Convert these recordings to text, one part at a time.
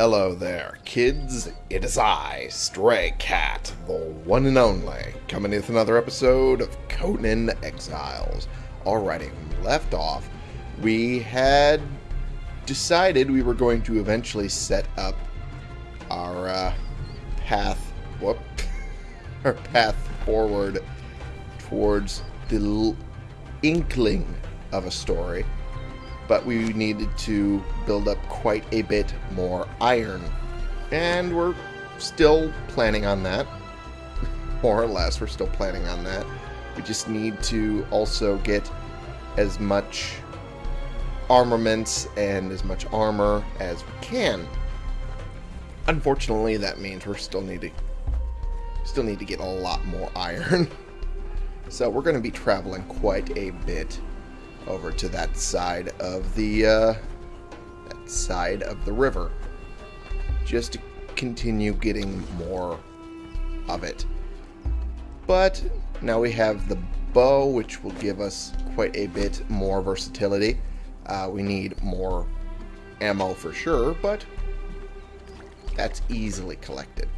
hello there, kids. It is I, Stray Cat, the one and only, coming with another episode of Conan Exiles. Alrighty, when we left off, we had decided we were going to eventually set up our uh, path, whoop, our path forward towards the inkling of a story but we needed to build up quite a bit more iron. And we're still planning on that. More or less, we're still planning on that. We just need to also get as much armaments and as much armor as we can. Unfortunately, that means we're still need to still need to get a lot more iron. so we're going to be traveling quite a bit over to that side of the uh, that side of the river. Just to continue getting more of it. But now we have the bow which will give us quite a bit more versatility. Uh, we need more ammo for sure but that's easily collected.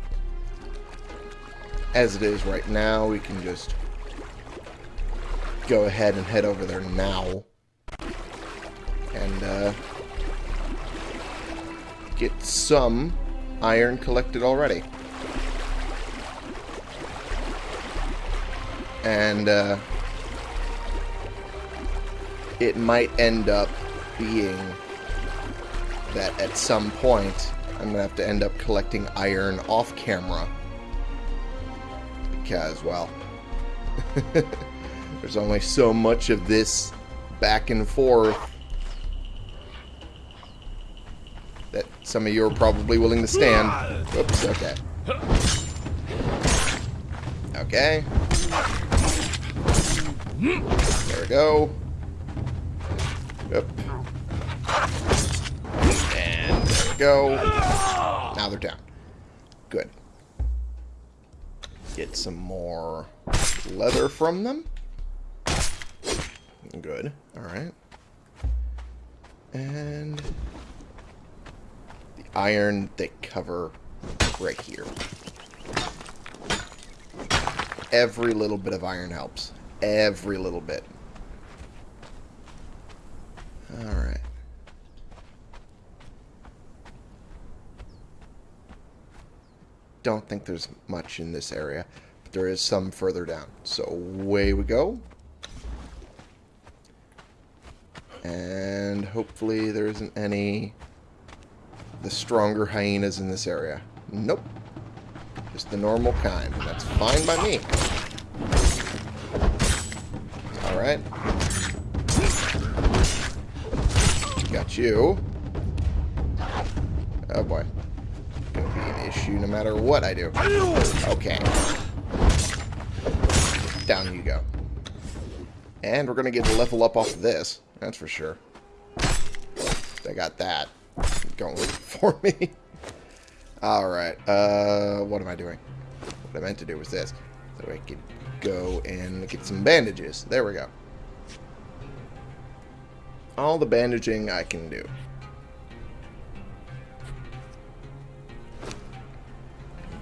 As it is right now we can just go ahead and head over there now and uh, get some iron collected already. And uh, it might end up being that at some point I'm going to have to end up collecting iron off camera. Because, well... There's only so much of this back and forth that some of you are probably willing to stand. Oops, okay. Okay. There we go. Yep. And there we go. Now they're down. Good. Get some more leather from them. Good. Alright. And the iron they cover right here. Every little bit of iron helps. Every little bit. Alright. Don't think there's much in this area, but there is some further down. So away we go. And hopefully there isn't any the stronger hyenas in this area. Nope. Just the normal kind. That's fine by me. Alright. Got you. Oh boy. Gonna be an issue no matter what I do. Okay. Down you go. And we're gonna get a level up off of this. That's for sure. I got that going for me. Alright, uh, what am I doing? What I meant to do was this. So I could go and get some bandages. There we go. All the bandaging I can do.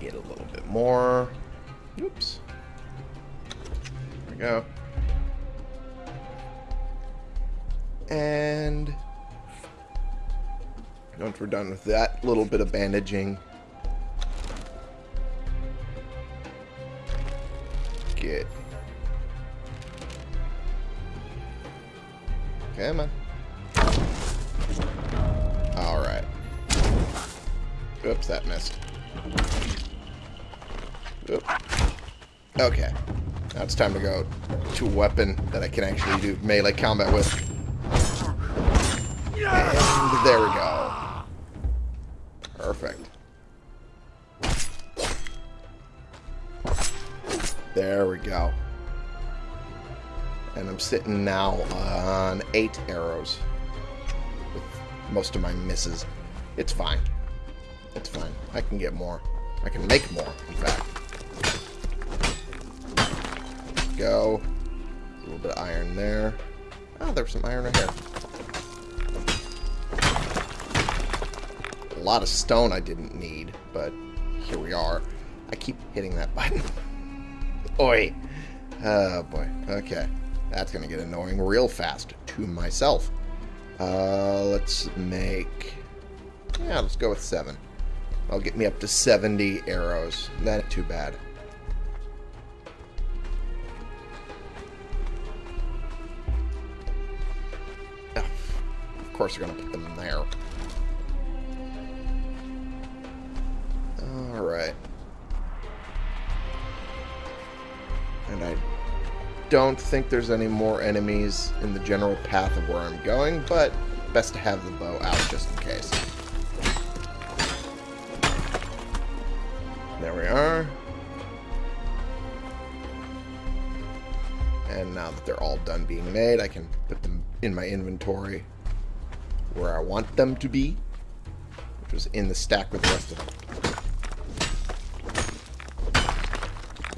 Get a little bit more. Oops. There we go. And once we're done with that little bit of bandaging, get Come on. Alright. Oops, that missed. Oop. Okay. Now it's time to go to a weapon that I can actually do melee combat with. There we go. Perfect. There we go. And I'm sitting now on eight arrows. With most of my misses. It's fine. It's fine. I can get more. I can make more, in fact. Go. A little bit of iron there. Oh, there's some iron right here. A lot of stone I didn't need, but here we are. I keep hitting that button. Oi. Oh, boy. Okay. That's going to get annoying real fast to myself. Uh, let's make... Yeah, let's go with seven. That'll get me up to 70 arrows. That ain't too bad. Of course they're going to put them in there. Don't think there's any more enemies in the general path of where I'm going, but best to have the bow out just in case. There we are. And now that they're all done being made, I can put them in my inventory where I want them to be, which was in the stack with the rest of them.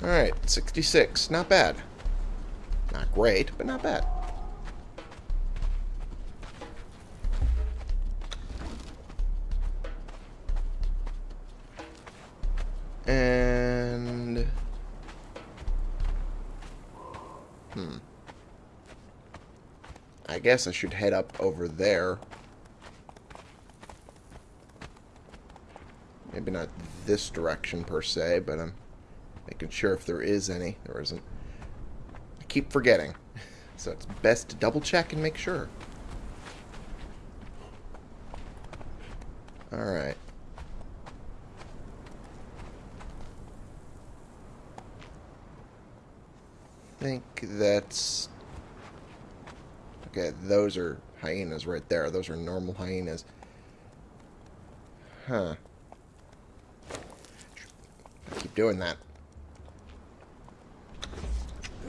Alright, 66. Not bad. Not great, but not bad. And... Hmm. I guess I should head up over there. Maybe not this direction per se, but I'm making sure if there is any. There isn't. Keep forgetting. So it's best to double check and make sure. Alright. I think that's... Okay, those are hyenas right there. Those are normal hyenas. Huh. I keep doing that.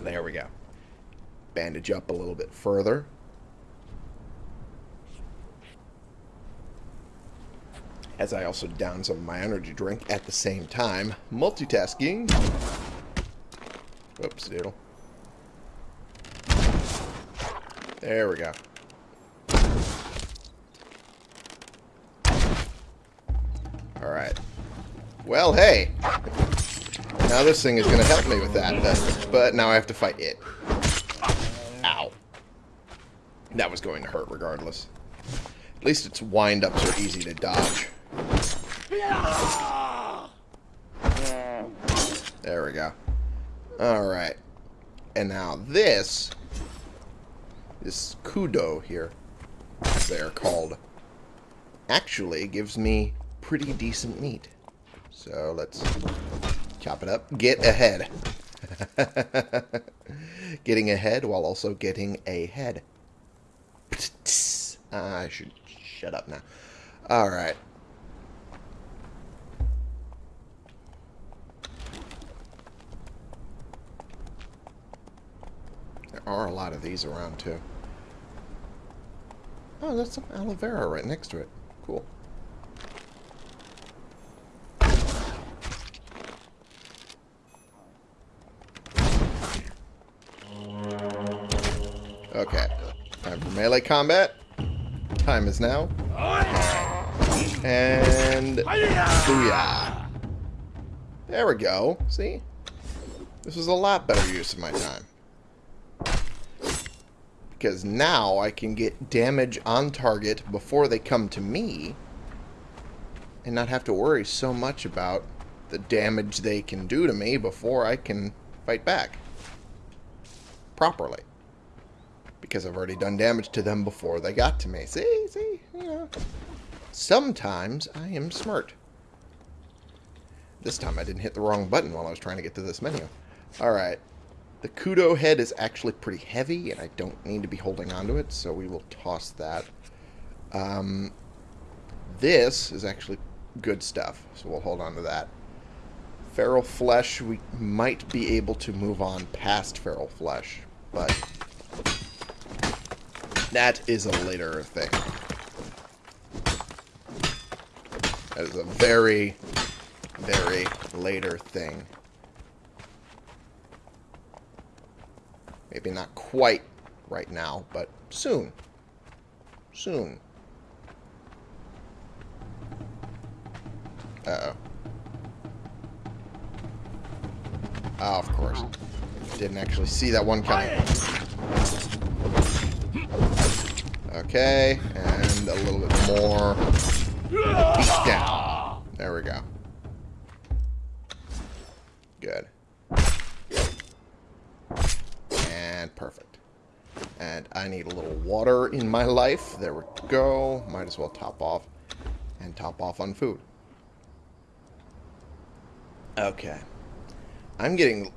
There we go. Bandage up a little bit further. As I also down some of my energy drink at the same time. Multitasking. Whoops, doodle. There we go. Alright. Well, hey. Now this thing is going to help me with that, but, but now I have to fight it. That was going to hurt regardless. At least its wind-ups are easy to dodge. There we go. Alright. And now this, this kudu here, as they're called, actually gives me pretty decent meat. So let's chop it up. Get ahead. getting ahead while also getting a head. Uh, I should shut up now. Alright. There are a lot of these around, too. Oh, that's some aloe vera right next to it. Cool. Okay. Time for melee combat. Time is now. And... Booyah. There we go. See? This was a lot better use of my time. Because now I can get damage on target before they come to me. And not have to worry so much about the damage they can do to me before I can fight back. Properly because I've already done damage to them before they got to me. See, see, you know. Sometimes I am smart. This time I didn't hit the wrong button while I was trying to get to this menu. Alright. The Kudu head is actually pretty heavy, and I don't need to be holding onto it, so we will toss that. Um, this is actually good stuff, so we'll hold on to that. Feral flesh, we might be able to move on past feral flesh, but that is a later thing. That is a very, very later thing. Maybe not quite right now, but soon. Soon. Uh-oh. Oh, of course. Didn't actually see that one coming. Okay, and a little bit more. Beat down. There we go. Good. And perfect. And I need a little water in my life. There we go. Might as well top off. And top off on food. Okay. I'm getting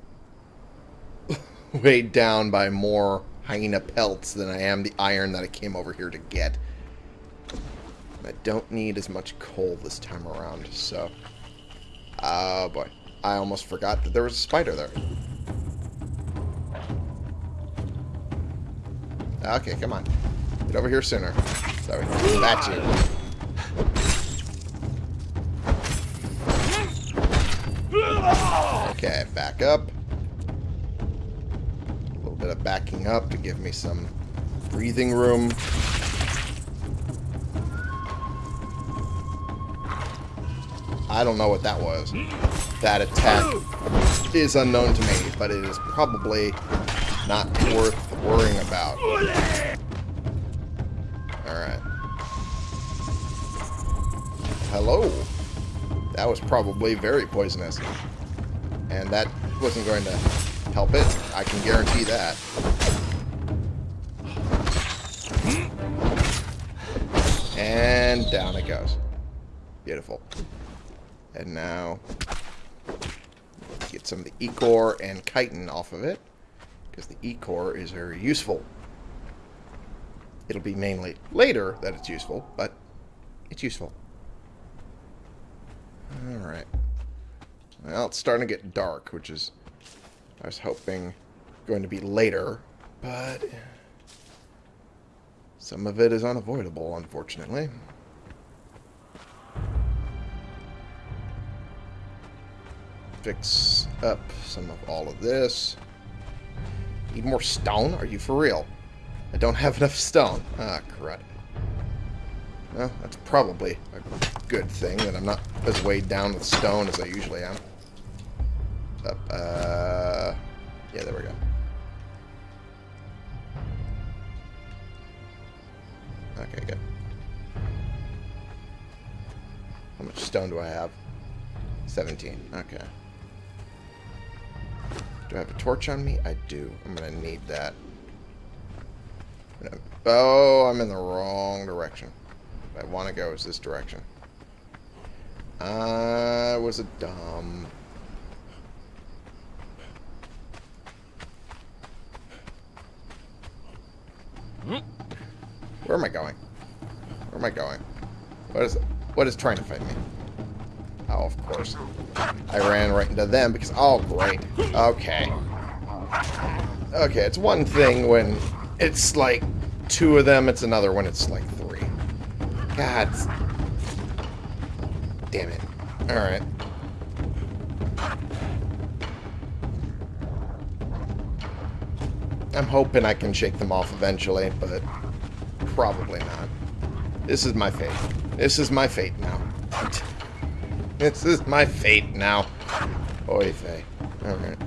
weighed down by more hyena pelts than I am the iron that I came over here to get. I don't need as much coal this time around, so... Oh, boy. I almost forgot that there was a spider there. Okay, come on. Get over here sooner. So we you. Okay, back up. Bit of backing up to give me some breathing room. I don't know what that was. That attack is unknown to me, but it is probably not worth worrying about. Alright. Hello. That was probably very poisonous. And that wasn't going to help it. I can guarantee that. And down it goes. Beautiful. And now, get some of the ichor and chitin off of it. Because the ichor is very useful. It'll be mainly later that it's useful, but it's useful. Alright. Well, it's starting to get dark, which is, I was hoping, going to be later, but some of it is unavoidable, unfortunately. Fix up some of all of this. Need more stone? Are you for real? I don't have enough stone. Ah, crud. Well, that's probably a good thing that I'm not as weighed down with stone as I usually am. Up, uh... Yeah, there we go. Okay, good. How much stone do I have? 17. Okay. Do I have a torch on me? I do. I'm to need that. Oh, I'm in the wrong direction. I want to go is this direction. I was a dumb... Where am I going? Where am I going? What is what is trying to fight me? Oh, of course. I ran right into them because... Oh, great. Okay. Okay, it's one thing when it's like two of them. It's another when it's like three. God. Damn it. Alright. I'm hoping I can shake them off eventually, but probably not. This is my fate. This is my fate now. this is my fate now. Oy vey. Alright.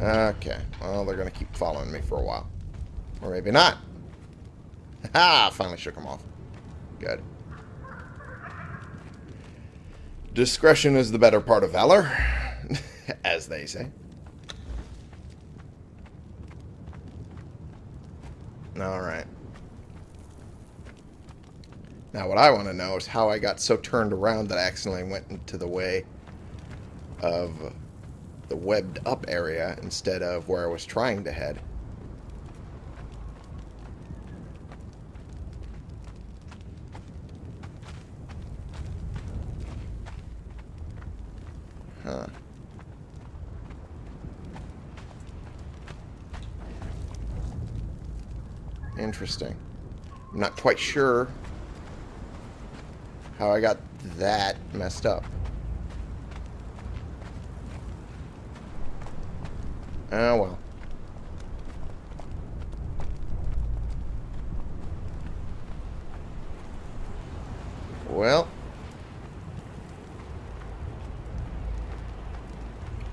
Okay. Well, they're going to keep following me for a while. Or maybe not. Ha! Finally shook them off. Good. Discretion is the better part of valor, as they say. Alright. Now what I want to know is how I got so turned around that I accidentally went into the way of the webbed up area instead of where I was trying to head. Huh. Interesting. I'm not quite sure how I got that messed up. Oh, well. well.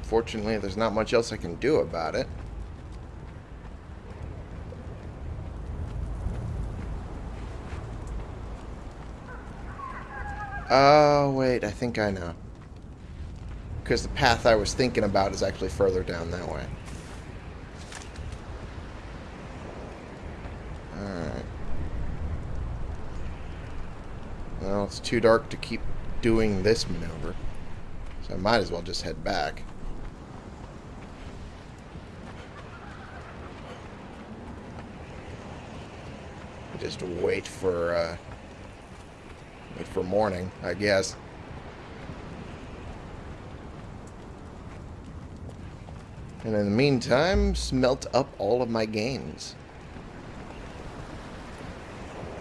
Fortunately, there's not much else I can do about it. Oh, wait, I think I know. Because the path I was thinking about is actually further down that way. Alright. Well, it's too dark to keep doing this maneuver. So I might as well just head back. Just wait for, uh, for morning, I guess. And in the meantime, smelt up all of my gains.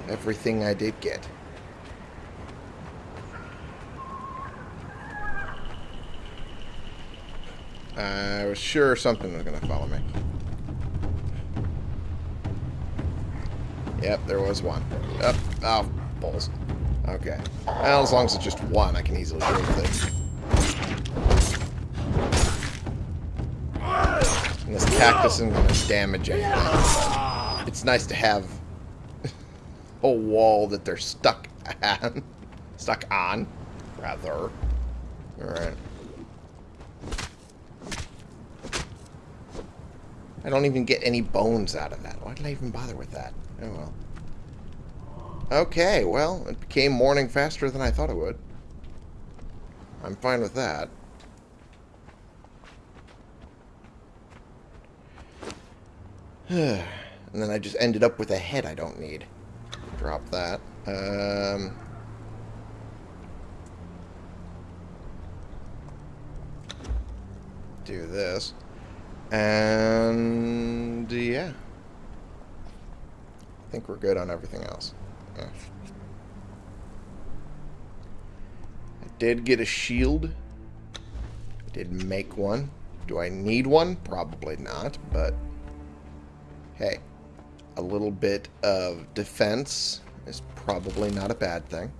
Everything I did get. I was sure something was going to follow me. Yep, there was one. Up. Oh, balls. Okay. Well, as long as it's just one, I can easily deal with it. And this cactus isn't going to damage anything. It's nice to have a wall that they're stuck on. stuck on, rather. Alright. I don't even get any bones out of that. Why did I even bother with that? Oh well. Okay, well, it became morning faster than I thought it would. I'm fine with that. and then I just ended up with a head I don't need. Drop that. Um... Do this. And yeah. I think we're good on everything else. I did get a shield. I did make one. Do I need one? Probably not, but hey, a little bit of defense is probably not a bad thing.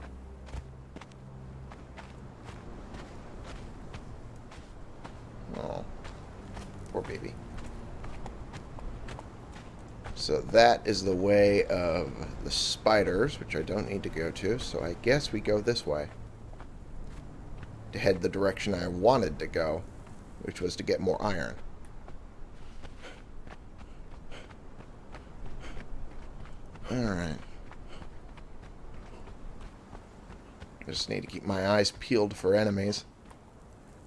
So that is the way of the spiders, which I don't need to go to, so I guess we go this way. To head the direction I wanted to go, which was to get more iron. Alright. I Just need to keep my eyes peeled for enemies.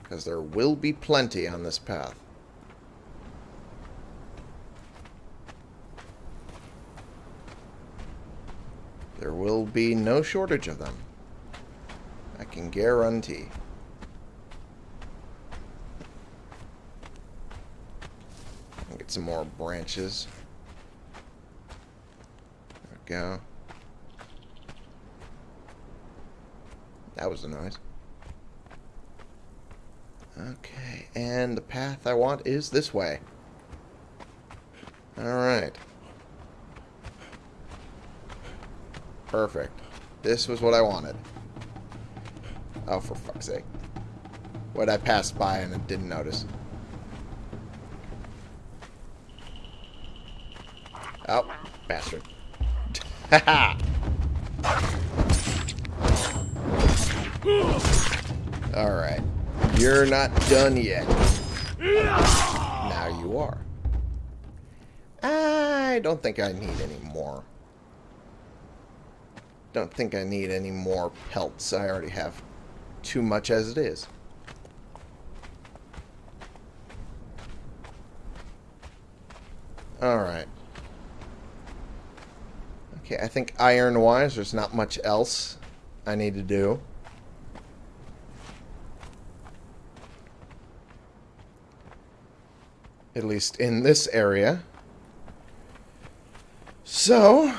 Because there will be plenty on this path. There will be no shortage of them. I can guarantee. Get some more branches. There we go. That was a noise. Okay, and the path I want is this way. Alright. Perfect. This was what I wanted. Oh, for fuck's sake. What I passed by and didn't notice. Oh, bastard. Alright. You're not done yet. Now you are. I don't think I need any more don't think I need any more pelts. I already have too much as it is. Alright. Okay, I think iron-wise, there's not much else I need to do. At least in this area. So,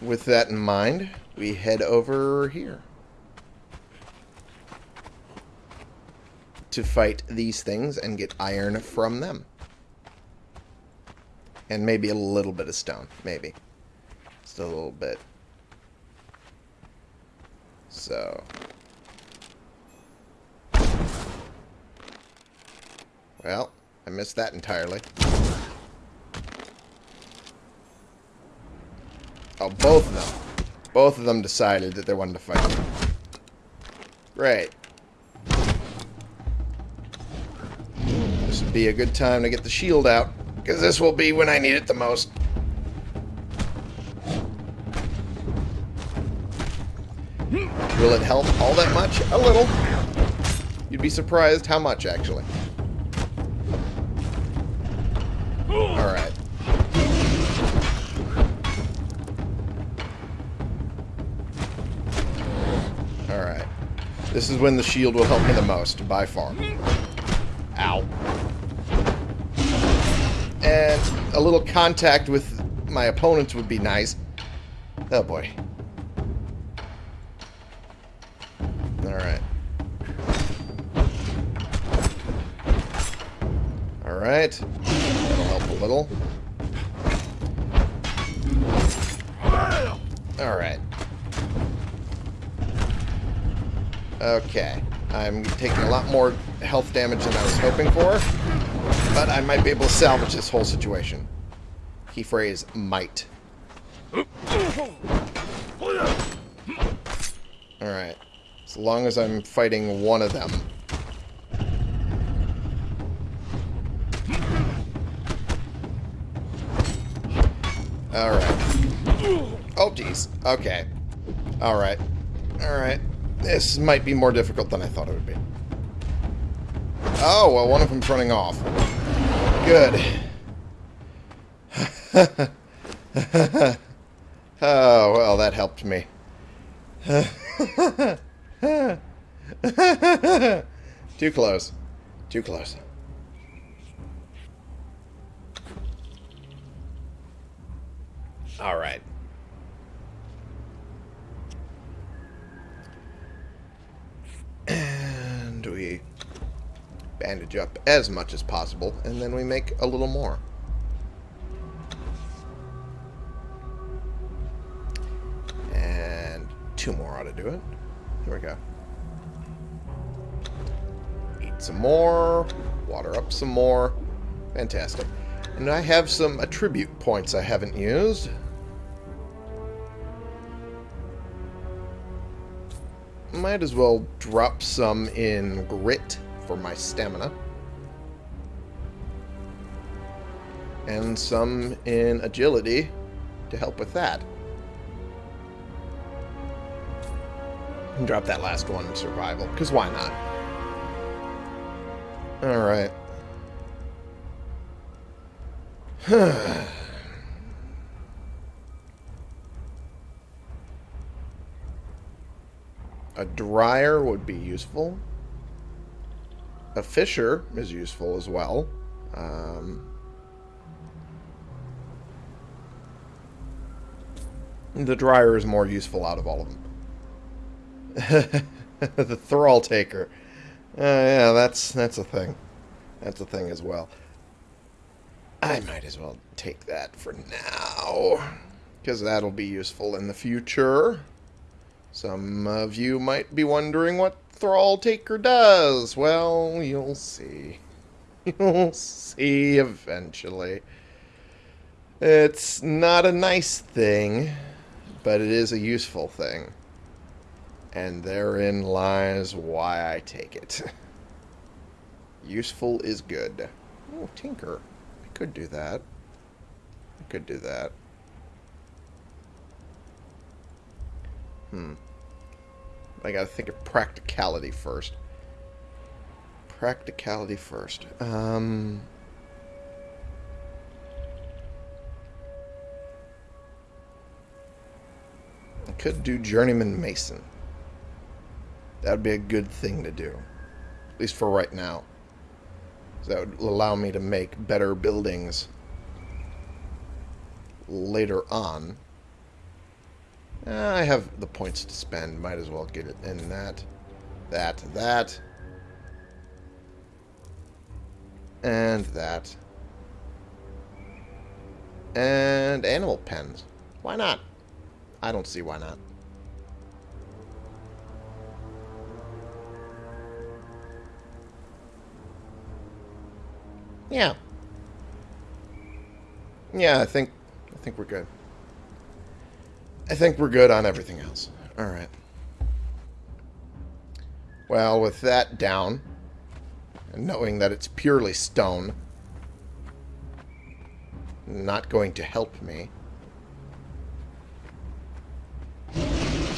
with that in mind, we head over here. To fight these things and get iron from them. And maybe a little bit of stone. Maybe. Just a little bit. So... Well, I missed that entirely. Oh, both of them. Both of them decided that they wanted to fight me. Great. This would be a good time to get the shield out, because this will be when I need it the most. Will it help all that much? A little. You'd be surprised how much, actually. This is when the shield will help me the most, by far. Ow. And a little contact with my opponents would be nice. Oh boy. Alright. Alright. That'll help a little. I'm taking a lot more health damage than I was hoping for. But I might be able to salvage this whole situation. Key phrase, might. Alright. As long as I'm fighting one of them. Alright. Oh, jeez. Okay. Alright. Alright. This might be more difficult than I thought it would be. Oh, well, one of them's running off. Good. oh, well, that helped me. Too close. Too close. All right. And we bandage up as much as possible, and then we make a little more. And two more ought to do it. Here we go. Eat some more, water up some more. Fantastic. And I have some attribute points I haven't used. Might as well drop some in grit for my stamina. And some in agility to help with that. And drop that last one in survival, because why not? Alright. A dryer would be useful. A fisher is useful as well. Um, the dryer is more useful out of all of them. the thrall taker. Uh, yeah, that's that's a thing. That's a thing as well. I might as well take that for now. Because that'll be useful in the future. Some of you might be wondering what Thrall Taker does. Well, you'll see. You'll see eventually. It's not a nice thing, but it is a useful thing. And therein lies why I take it. Useful is good. Oh, Tinker. I could do that. I could do that. Hmm. I gotta think of practicality first. Practicality first. Um... I could do Journeyman Mason. That would be a good thing to do. At least for right now. That would allow me to make better buildings later on. Uh, I have the points to spend. Might as well get it in that. That. That. And that. And animal pens. Why not? I don't see why not. Yeah. Yeah, I think I think we're good. I think we're good on everything else. Alright. Well, with that down, and knowing that it's purely stone, not going to help me.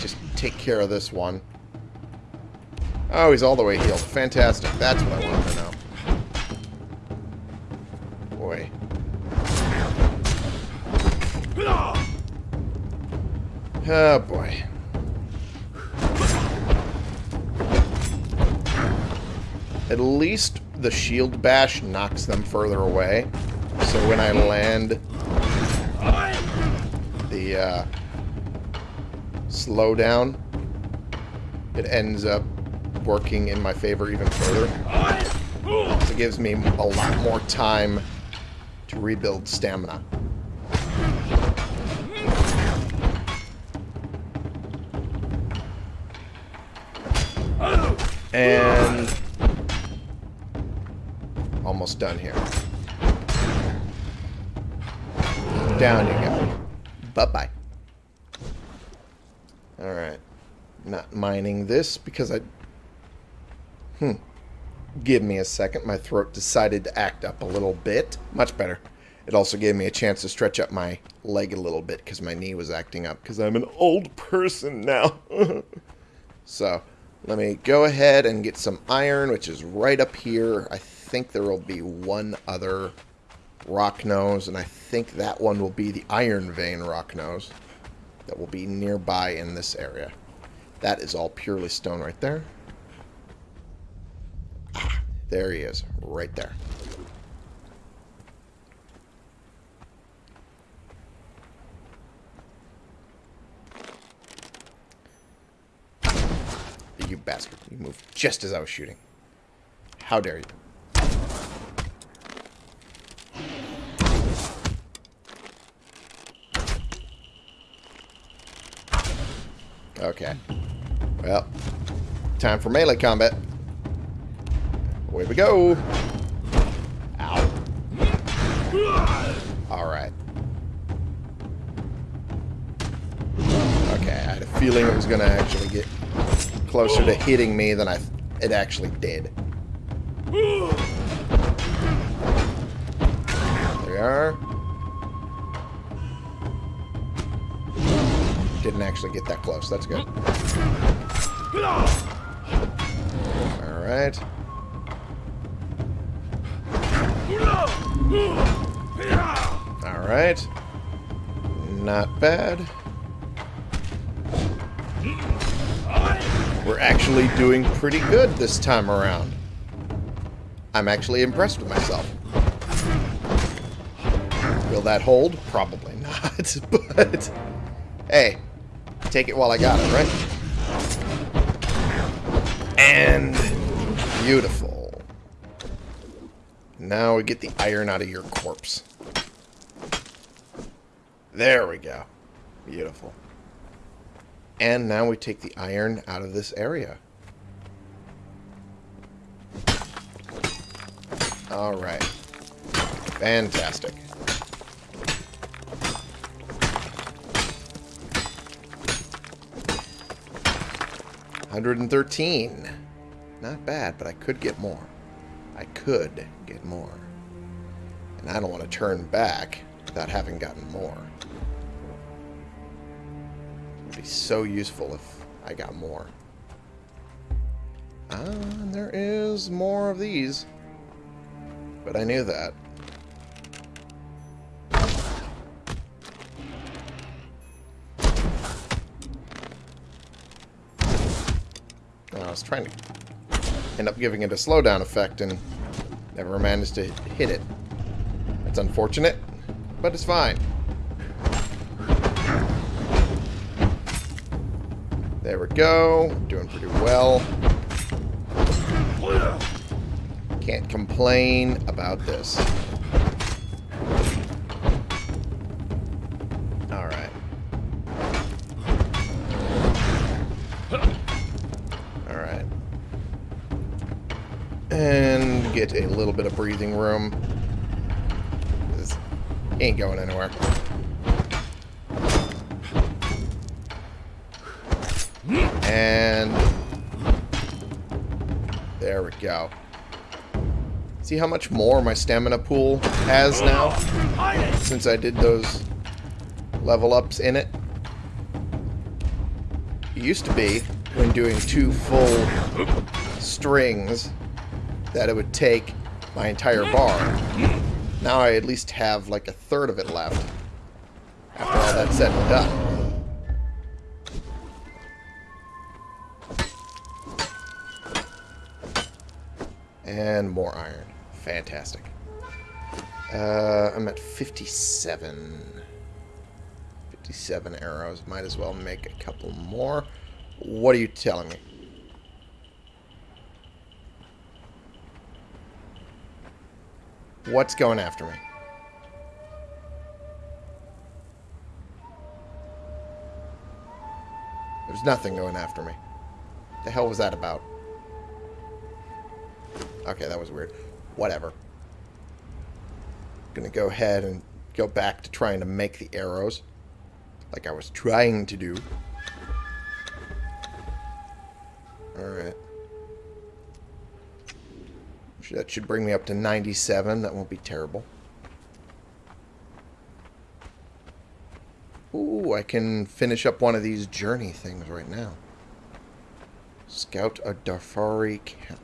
Just take care of this one. Oh, he's all the way healed. Fantastic. That's what I wanted to know. Oh, boy. At least the shield bash knocks them further away. So when I land the uh, slowdown, it ends up working in my favor even further. So it gives me a lot more time to rebuild stamina. And almost done here. Down you go. Bye-bye. Alright. Not mining this because I... Hmm. Give me a second. My throat decided to act up a little bit. Much better. It also gave me a chance to stretch up my leg a little bit because my knee was acting up because I'm an old person now. so, let me go ahead and get some iron, which is right up here. I think there will be one other rock nose, and I think that one will be the iron vein rock nose that will be nearby in this area. That is all purely stone right there. Ah, there he is, right there. You bastard. You moved just as I was shooting. How dare you. Okay. Well, time for melee combat. Away we go. Ow. Alright. Okay, I had a feeling it was going to actually get closer to hitting me than I it actually did. There we are. Didn't actually get that close. That's good. Alright. Alright. Not bad. We're actually doing pretty good this time around. I'm actually impressed with myself. Will that hold? Probably not, but... Hey, take it while I got it, right? And... Beautiful. Now we get the iron out of your corpse. There we go. Beautiful. And now we take the iron out of this area. Alright. Fantastic. Hundred and thirteen. Not bad, but I could get more. I could get more. And I don't want to turn back without having gotten more be so useful if I got more. Ah, there is more of these. But I knew that. I was trying to end up giving it a slowdown effect and never managed to hit it. That's unfortunate, but it's fine. Go. Doing pretty well. Can't complain about this. Alright. Alright. And get a little bit of breathing room. He ain't going anywhere. And there we go. See how much more my stamina pool has now? Since I did those level ups in it. It used to be, when doing two full strings, that it would take my entire bar. Now I at least have like a third of it left. After all that's said and done. And more iron. Fantastic. Uh, I'm at 57. 57 arrows. Might as well make a couple more. What are you telling me? What's going after me? There's nothing going after me. The hell was that about? Okay, that was weird. Whatever. Gonna go ahead and go back to trying to make the arrows. Like I was trying to do. Alright. That should bring me up to 97. That won't be terrible. Ooh, I can finish up one of these journey things right now. Scout a Darfari camp.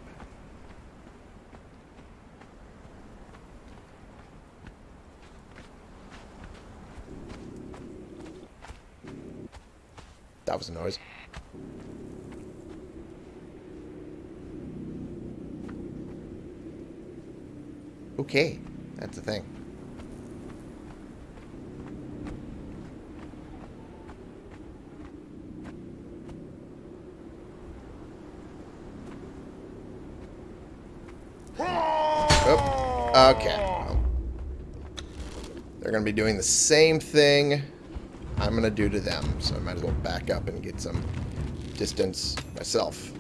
That was a noise. Okay, that's the thing. Oh, okay. Well, they're going to be doing the same thing I'm going to do to them, so I might as well back up and get some distance myself.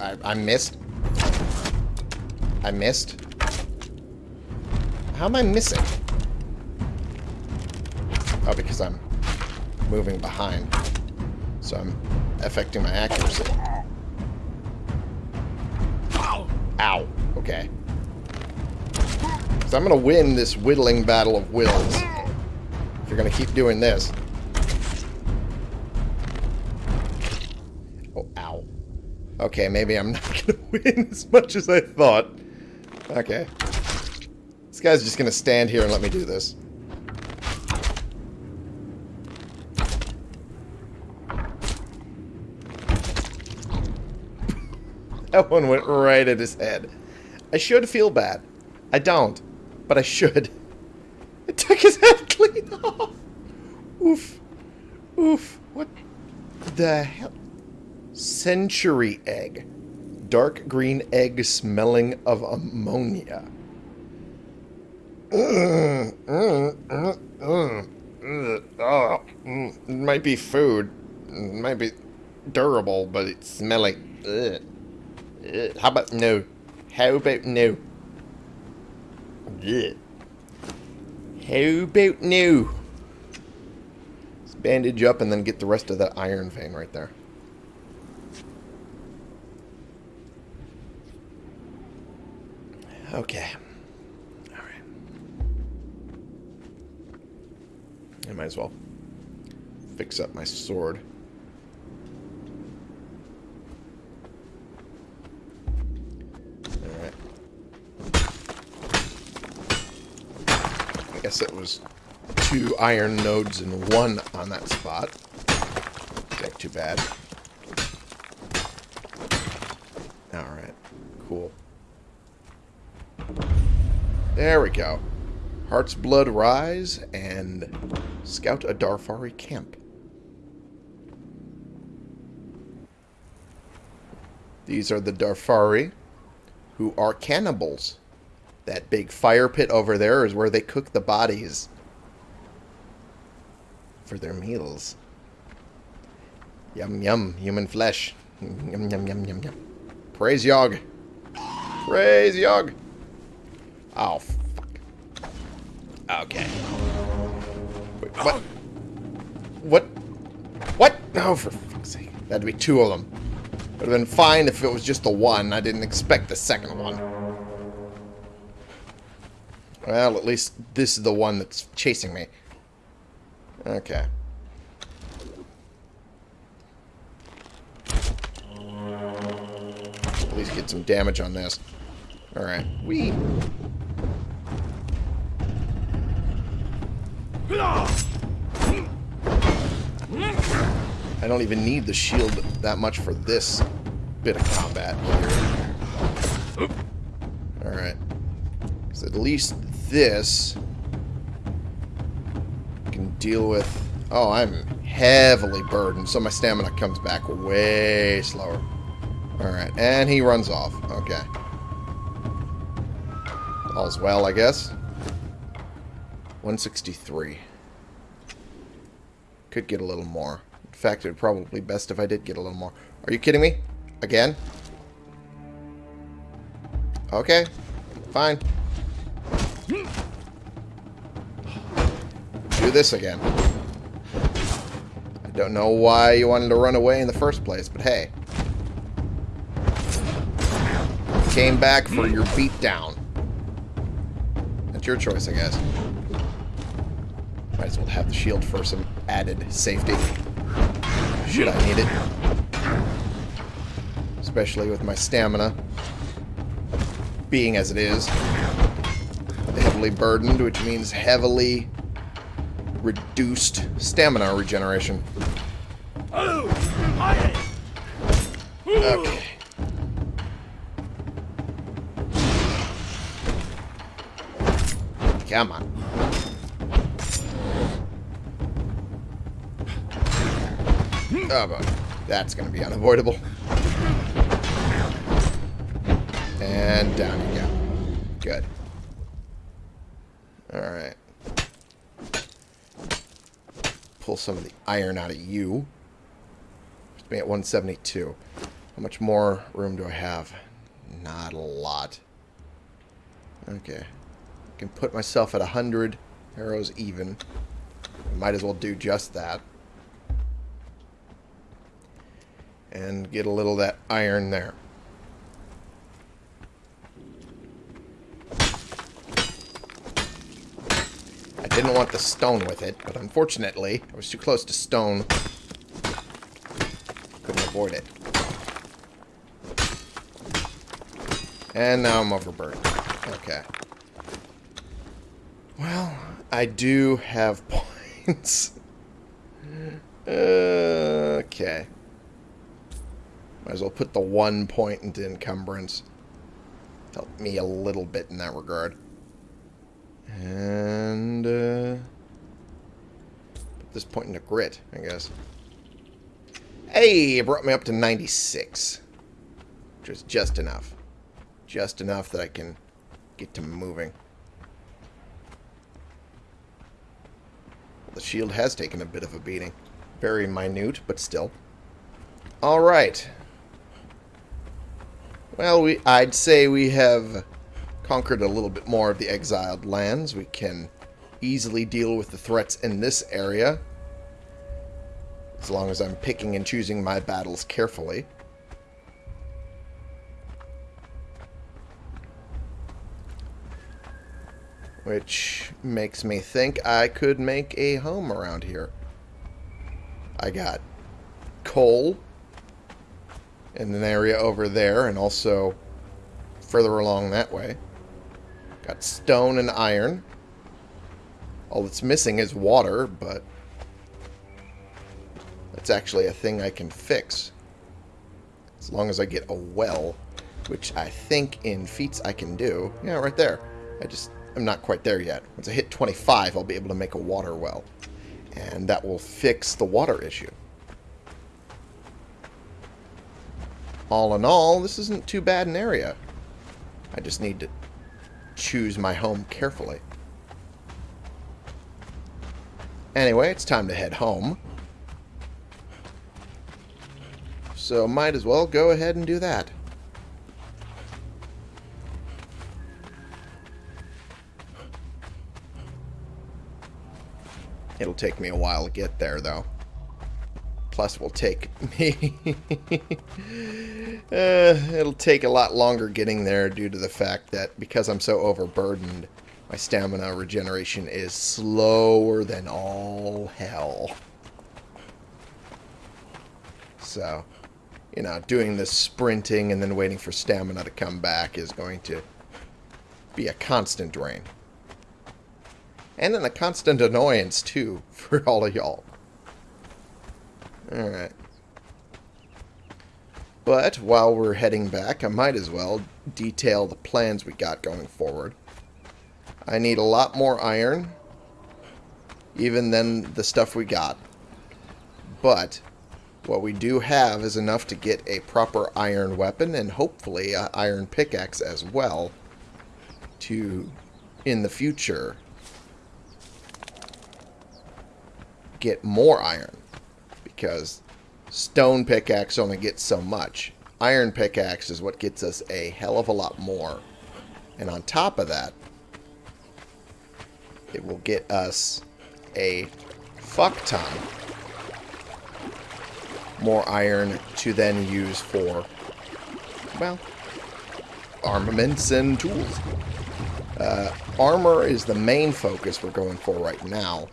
I, I missed. I missed. How am I missing? Oh, because I'm moving behind. So I'm affecting my accuracy. Ow. Okay. So I'm going to win this whittling battle of wills. If you're going to keep doing this. Oh, ow. Okay, maybe I'm not going to win as much as I thought. Okay. This guy's just going to stand here and let me do this. that one went right at his head. I should feel bad. I don't, but I should. It took his head clean off. Oof. Oof. What the hell? Century egg dark green egg smelling of ammonia. it might be food. It might be durable, but it's smelling. How about no? How about no? How about no? Let's bandage up and then get the rest of that iron vein right there. Okay. Alright. I might as well fix up my sword. Alright. I guess it was two iron nodes and one on that spot. Not too bad. Alright. Cool. There we go. Heart's Blood Rise and Scout a Darfari Camp. These are the Darfari, who are cannibals. That big fire pit over there is where they cook the bodies for their meals. Yum yum, human flesh. Yum yum yum yum yum. Praise Yog. Praise Yog. Oh, fuck. Okay. Wait, what? What? What? Oh, for fuck's sake. That'd be two of them. Would have been fine if it was just the one. I didn't expect the second one. Well, at least this is the one that's chasing me. Okay. At least get some damage on this. Alright. We. I don't even need the shield that much for this bit of combat here. Alright. Because at least this I can deal with... Oh, I'm heavily burdened, so my stamina comes back way slower. Alright, and he runs off. Okay. All's well, I guess. 163. Could get a little more. In fact, it would probably be best if I did get a little more. Are you kidding me? Again? Okay. Fine. Do this again. I don't know why you wanted to run away in the first place, but hey. Came back for your beatdown. That's your choice, I guess. Might as well have the shield for some added safety. Should I need it. Especially with my stamina being as it is. Heavily burdened, which means heavily reduced stamina regeneration. Okay. Come on. Oh, boy. That's going to be unavoidable. And down you go. Good. Alright. Pull some of the iron out of you. Just be at 172. How much more room do I have? Not a lot. Okay. I can put myself at 100 arrows even. Might as well do just that. And get a little of that iron there. Didn't want the stone with it, but unfortunately, I was too close to stone. Couldn't avoid it. And now I'm overburdened. Okay. Well, I do have points. okay. Might as well put the one point into encumbrance. Help me a little bit in that regard. And, uh, put this point into grit, I guess. Hey, it brought me up to 96. Which is just enough. Just enough that I can get to moving. The shield has taken a bit of a beating. Very minute, but still. Alright. Well, we I'd say we have conquered a little bit more of the exiled lands. We can easily deal with the threats in this area. As long as I'm picking and choosing my battles carefully. Which makes me think I could make a home around here. I got coal in an area over there and also further along that way. Got stone and iron. All that's missing is water, but that's actually a thing I can fix. As long as I get a well, which I think in feats I can do. Yeah, right there. I just, I'm not quite there yet. Once I hit 25, I'll be able to make a water well. And that will fix the water issue. All in all, this isn't too bad an area. I just need to choose my home carefully. Anyway, it's time to head home. So might as well go ahead and do that. It'll take me a while to get there, though. Plus, will take me... uh, it'll take a lot longer getting there due to the fact that because I'm so overburdened, my stamina regeneration is slower than all hell. So, you know, doing this sprinting and then waiting for stamina to come back is going to be a constant drain. And then a constant annoyance, too, for all of y'all. Alright. But while we're heading back, I might as well detail the plans we got going forward. I need a lot more iron, even than the stuff we got. But what we do have is enough to get a proper iron weapon and hopefully an iron pickaxe as well to, in the future, get more iron because stone pickaxe only gets so much. Iron pickaxe is what gets us a hell of a lot more. And on top of that, it will get us a fuck ton more iron to then use for, well, armaments and tools. Uh, armor is the main focus we're going for right now,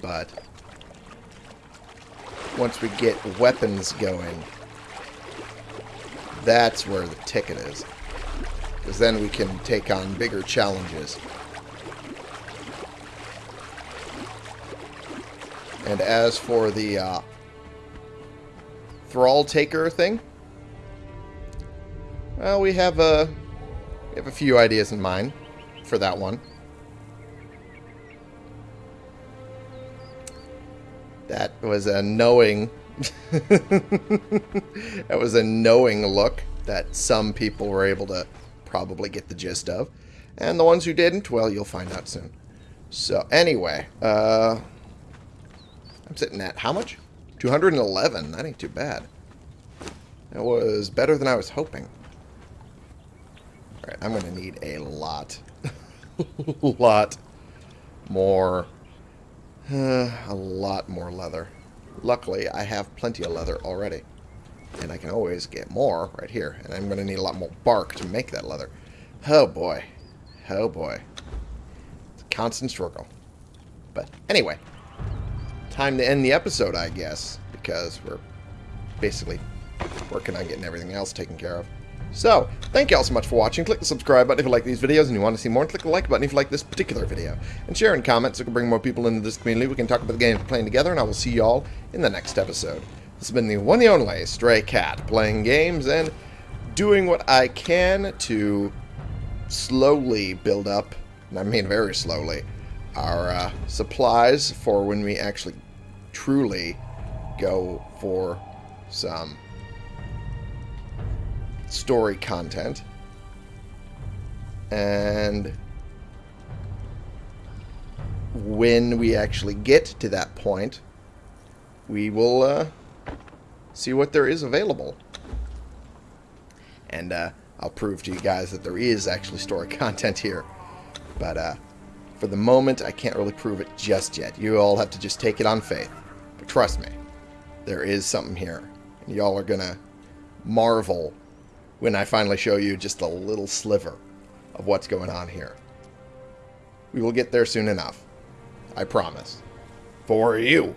but once we get weapons going, that's where the ticket is. Because then we can take on bigger challenges. And as for the uh, Thrall Taker thing, well, we have a, we have a few ideas in mind for that one. Was a knowing... that was a knowing look that some people were able to probably get the gist of. And the ones who didn't, well, you'll find out soon. So, anyway, uh, I'm sitting at how much? 211. That ain't too bad. That was better than I was hoping. Alright, I'm going to need a lot, lot more, uh, a lot more leather. Luckily, I have plenty of leather already. And I can always get more right here. And I'm going to need a lot more bark to make that leather. Oh boy. Oh boy. It's a constant struggle. But anyway, time to end the episode, I guess, because we're basically working on getting everything else taken care of. So, thank you all so much for watching. Click the subscribe button if you like these videos and you want to see more. And click the like button if you like this particular video. And share and comment so we can bring more people into this community. We can talk about the games we're playing together. And I will see you all in the next episode. This has been the one and only Stray Cat, playing games and doing what I can to slowly build up, and I mean very slowly, our uh, supplies for when we actually truly go for some story content. And when we actually get to that point, we will uh, see what there is available. And uh, I'll prove to you guys that there is actually story content here. But uh, for the moment, I can't really prove it just yet. You all have to just take it on faith. But trust me, there is something here. And y'all are going to marvel when I finally show you just a little sliver of what's going on here. We will get there soon enough. I promise. For you.